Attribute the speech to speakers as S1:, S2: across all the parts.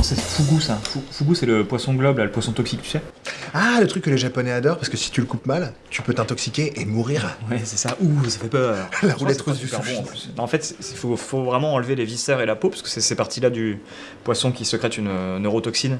S1: Non, c'est Fugu, ça. Fugu, c'est le poisson globe, le poisson toxique, tu sais.
S2: Ah, le truc que les Japonais adorent, parce que si tu le coupes mal, tu peux t'intoxiquer et mourir.
S1: Ouais, c'est ça. Ouh, ça fait peur.
S2: la roulette russe du sushi.
S1: En, en, fait, il faut, vraiment enlever les viscères et la peau, parce que c'est ces parties-là du poisson qui sécrètent une neurotoxine.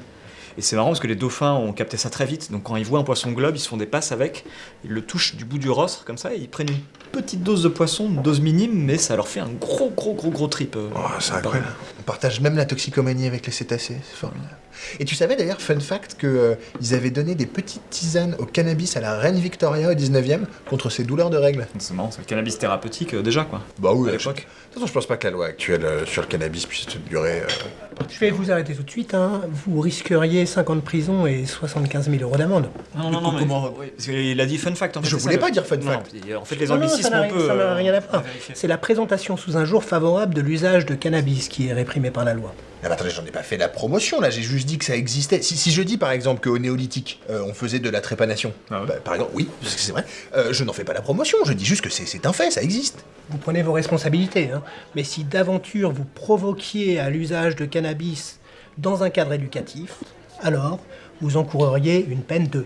S1: Et c'est marrant parce que les dauphins ont capté ça très vite. Donc quand ils voient un poisson globe, ils se font des passes avec, ils le touchent du bout du rostre comme ça, et ils prennent une petite dose de poisson, une dose minime, mais ça leur fait un gros, gros, gros, gros trip. euh,
S2: Oh, c'est incroyable. On partage même la toxicomanie avec les cétacés, c'est formidable. Et tu savais d'ailleurs, fun fact, qu'ils avaient donné des petites tisanes au cannabis à la reine Victoria au 19e contre ses douleurs de règles.
S1: C'est marrant, c'est le cannabis thérapeutique euh, déjà, quoi.
S2: Bah oui,
S1: À
S2: à
S1: l'époque.
S2: De toute façon, je pense pas que la loi actuelle euh, sur le cannabis puisse durer. euh,
S3: Je vais vous arrêter tout de suite. Hein. Vous risqueriez 5 ans de prison et 75 000 euros d'amende.
S1: Non, non, non, mais.
S2: Comment-
S1: oui, parce qu'il a dit fun fact en fait.
S2: Je voulais
S1: ça,
S2: pas
S1: le-
S2: dire fun
S1: Non,
S2: fact.
S1: En fait, les
S3: Non, non,
S1: anglicismes,
S3: ça n'a
S1: on
S3: rien-
S1: peut.
S3: ça n'a
S1: euh,
S3: rien à voir. C'est la présentation sous un jour favorable de l'usage de cannabis qui est réprimé par la loi.
S2: Ah bah attendez, j'en ai pas fait la promotion là, j'ai juste dit que ça existait. Si, si je dis par exemple qu'au néolithique, euh, on faisait de la trépanation,
S1: Ah ouais
S2: bah, par exemple, oui, parce que c'est vrai, euh, je n'en fais pas la promotion, je dis juste que c'est un fait, ça existe.
S3: Vous prenez vos responsabilités, hein. mais si d'aventure vous provoquiez à l'usage de cannabis dans un cadre éducatif, alors vous encourriez une peine de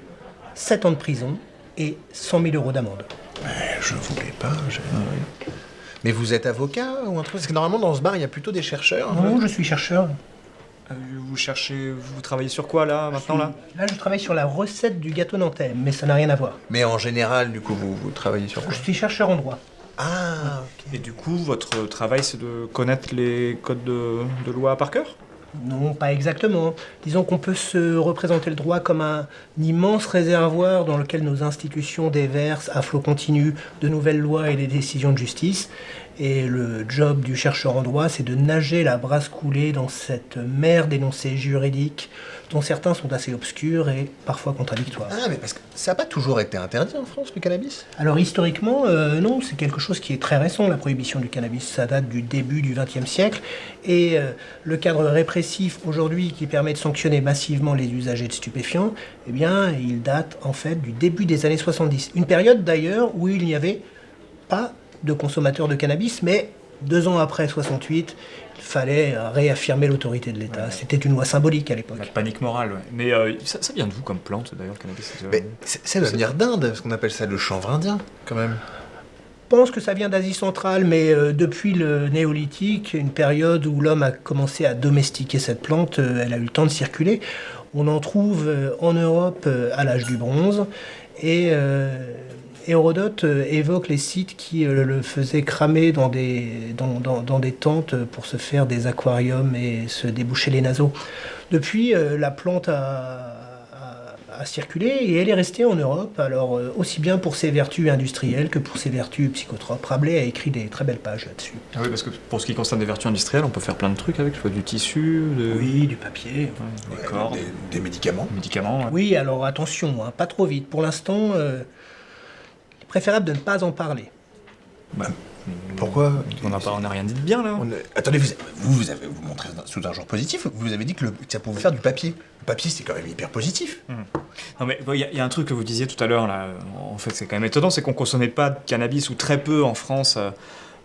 S3: 7 ans de prison et 100 000 euros d'amende.
S2: Eh, je voulais pas, j'ai- Mais vous êtes avocat ou un truc Parce que normalement dans ce bar, il y a plutôt des chercheurs.
S3: Non, je suis chercheur.
S1: Euh, Vous cherchez. Vous travaillez sur quoi là, maintenant là
S3: Là, je travaille sur la recette du gâteau nantais, mais ça n'a rien à voir.
S2: Mais en général, du coup, vous, vous travaillez sur quoi
S3: Je suis chercheur en droit.
S2: Ah, ok.
S1: Et du coup, votre travail, c'est de connaître les codes de, de loi par cœur?
S3: Non, pas exactement. Disons qu'on peut se représenter le droit comme un immense réservoir dans lequel nos institutions déversent à flot continu de nouvelles lois et des décisions de justice. Et le job du chercheur en droit, c'est de nager la brasse coulée dans cette mer d'énoncés juridiques dont certains sont assez obscurs et parfois contradictoires.
S2: Ah, mais parce que ça n'a pas toujours été interdit en France, le cannabis?
S3: Alors historiquement, euh, non, c'est quelque chose qui est très récent, la prohibition du cannabis. Ça date du début du XXe siècle. Et euh, le cadre répressif aujourd'hui qui permet de sanctionner massivement les usagers de stupéfiants, eh bien, il date en fait du début des années 70. Une période d'ailleurs où il n'y avait pas de consommateurs de cannabis, mais deux ans après 68, il fallait euh, réaffirmer l'autorité de l'État. C'était une loi symbolique à l'époque.
S1: La panique morale, ouais. Mais euh, ça, ça vient de vous comme plante d'ailleurs, le cannabis c'est-
S2: Mais c'est- ça doit venir d'Inde, ce qu'on appelle ça le chanvre indien, quand même.
S3: Je pense que ça vient d'Asie centrale, mais euh, depuis le néolithique, une période où l'homme a commencé à domestiquer cette plante, euh, elle a eu le temps de circuler. On en trouve euh, en Europe euh, à l'âge du bronze, et euh, Hérodote euh, évoque les sites qui euh, le faisaient cramer dans des, dans, dans- dans des tentes pour se faire des aquariums et se déboucher les naseaux. Depuis, euh, la plante a, a- a circulé et elle est restée en Europe, alors euh, aussi bien pour ses vertus industrielles que pour ses vertus psychotropes. Rabelais a écrit des très belles pages là-dessus.
S1: Ah oui, parce que pour ce qui concerne des vertus industrielles, on peut faire plein de trucs avec, soit du tissu, de...
S3: Oui, du papier.
S1: ouais, des
S2: Ouais,
S1: cordes,
S2: des, des médicaments.
S1: des médicaments. ouais.
S3: Oui, alors attention, hein, pas trop vite. Pour l'instant, euh, préférable de ne pas en parler.
S1: Bah,
S2: Pourquoi
S1: on n'a on rien dit de bien là.
S2: On Attendez, vous, vous, vous avez vous montré sous un genre positif. Vous avez dit que, le- que ça pouvait faire du papier. Le papier, c'est quand même hyper positif.
S1: Non mais il y, a- il y a un truc que vous disiez tout à l'heure là, en fait c'est quand même étonnant, c'est qu'on consommait pas de cannabis ou très peu en France euh,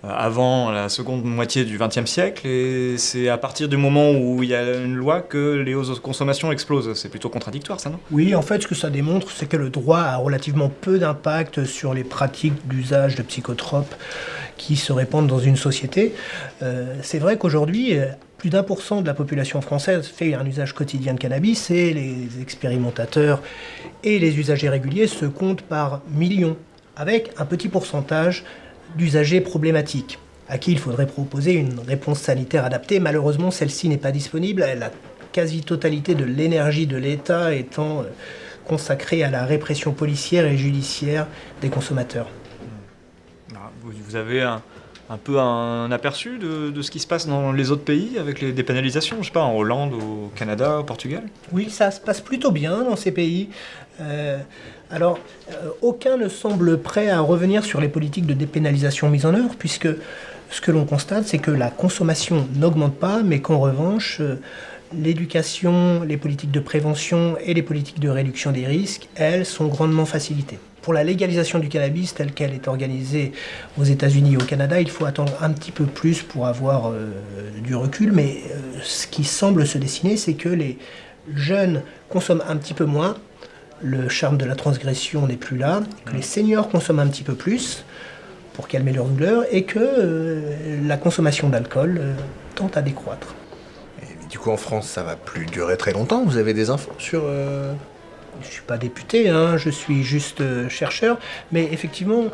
S1: avant la seconde moitié du XXe siècle et c'est à partir du moment où il y a une loi que les hausses de consommation explosent. C'est plutôt contradictoire ça non?
S3: Oui, en fait, ce que ça démontre, c'est que le droit a relativement peu d'impact sur les pratiques d'usage de psychotropes qui se répandent dans une société. Euh, c'est vrai qu'aujourd'hui, euh, plus d'un pour cent de la population française fait un usage quotidien de cannabis et les expérimentateurs et les usagers réguliers se comptent par millions, avec un petit pourcentage d'usagers problématiques à qui il faudrait proposer une réponse sanitaire adaptée. Malheureusement, celle-ci n'est pas disponible. La quasi-totalité de l'énergie de l'État étant euh, consacrée à la répression policière et judiciaire des consommateurs.
S1: Ah, vous, vous avez un, un peu un aperçu de, ce qui se passe dans les autres pays avec les dépénalisations, je sais pas, en Hollande, au Canada, au Portugal?
S3: Oui, ça se passe plutôt bien dans ces pays. Euh, alors, euh, aucun ne semble prêt à revenir sur les politiques de dépénalisation mises en œuvre, puisque ce que l'on constate, c'est que la consommation n'augmente pas, mais qu'en revanche, euh, l'éducation, les politiques de prévention et les politiques de réduction des risques, elles, sont grandement facilitées. Pour la légalisation du cannabis telle qu'elle est organisée aux États-Unis et au Canada, il faut attendre un petit peu plus pour avoir euh, du recul. Mais euh, ce qui semble se dessiner, c'est que les jeunes consomment un petit peu moins, le charme de la transgression n'est plus là, que les seniors consomment un petit peu plus pour calmer leur douleur et que euh, la consommation d'alcool tente à décroître.
S2: Du coup, en France, ça va plus durer très longtemps. Vous avez des infos sur.
S3: Je ne suis pas député, hein, je suis juste euh, chercheur, mais effectivement,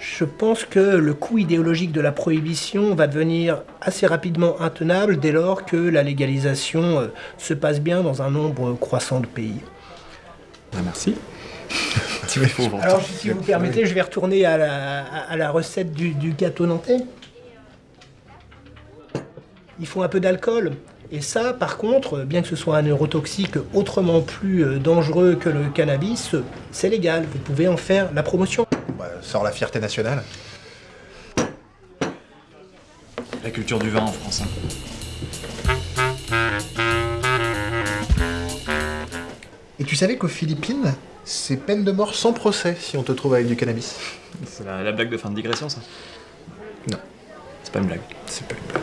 S3: je pense que le coût idéologique de la prohibition va devenir assez rapidement intenable dès lors que la légalisation euh, se passe bien dans un nombre croissant de pays.
S1: Ah, merci.
S3: Alors, si vous permettez, je vais retourner à la, à- à la recette du, du gâteau nantais. Il faut un peu d'alcool. Et ça, par contre, bien que ce soit un neurotoxique autrement plus euh, dangereux que le cannabis, c'est légal. Vous pouvez en faire la promotion.
S2: Bah, sort la fierté nationale.
S1: La culture du vin en France. hein.
S2: Et tu savais qu'aux Philippines, c'est peine de mort sans procès si on te trouve avec du cannabis
S1: C'est la, la blague de fin de digression, ça?
S2: Non.
S1: C'est pas une blague.
S2: C'est pas une blague.